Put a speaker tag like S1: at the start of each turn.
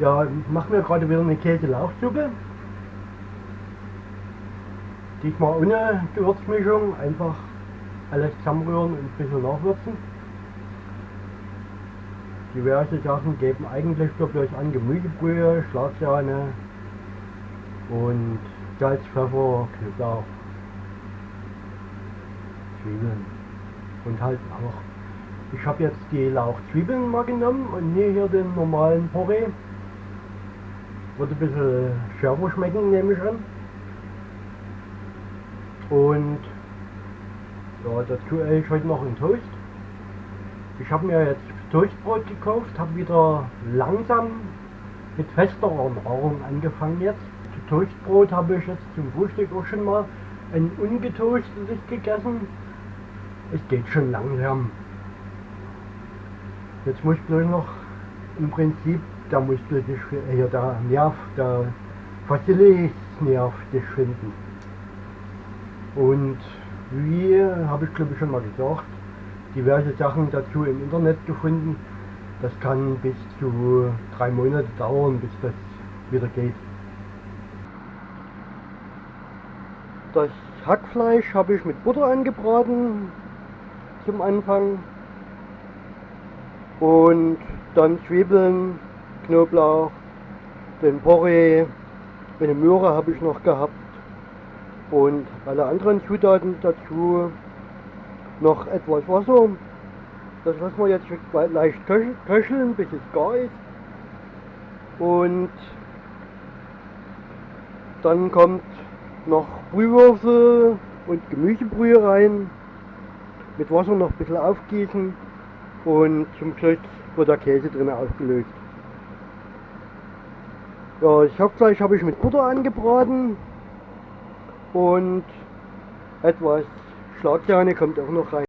S1: Ja, ich mache mir gerade wieder eine Käse-Lauchsuppe. Diesmal ohne Gewürzmischung, einfach alles zusammenrühren und ein bisschen nachwürzen. Diverse Sachen geben eigentlich nur bloß an Gemüsebrühe, Schlagsahne und Salz, Pfeffer, Knoblauch, Zwiebeln und halt auch. Ich habe jetzt die Lauchzwiebeln mal genommen und nie hier den normalen Porree. Wird ein bisschen schärfer schmecken, nehme ich an. Und ja, dazu esse ich heute noch einen Toast. Ich habe mir jetzt Toastbrot gekauft, habe wieder langsam mit fester Nahrung angefangen jetzt. Zu Toastbrot habe ich jetzt zum Frühstück auch schon mal ein ungetoastetes gegessen. Es geht schon langsam. Jetzt muss ich bloß noch im Prinzip der Muskel sich, hier der Nerv, der Facilisnerv sich finden. Und wie habe ich glaube ich schon mal gesagt, diverse Sachen dazu im Internet gefunden. Das kann bis zu drei Monate dauern, bis das wieder geht. Das Hackfleisch habe ich mit Butter angebraten zum Anfang und dann Zwiebeln, Knoblauch, den Porree, eine Möhre habe ich noch gehabt und alle anderen Zutaten dazu noch etwas Wasser. Das lassen wir jetzt leicht köcheln, bis es gar ist. Und dann kommt noch Brühwürfel und Gemüsebrühe rein. Mit Wasser noch ein bisschen aufgießen und zum Schluss wird der Käse drin aufgelöst. Ja, das Hauptfleisch habe ich mit Butter angebraten und etwas Schlagsahne kommt auch noch rein.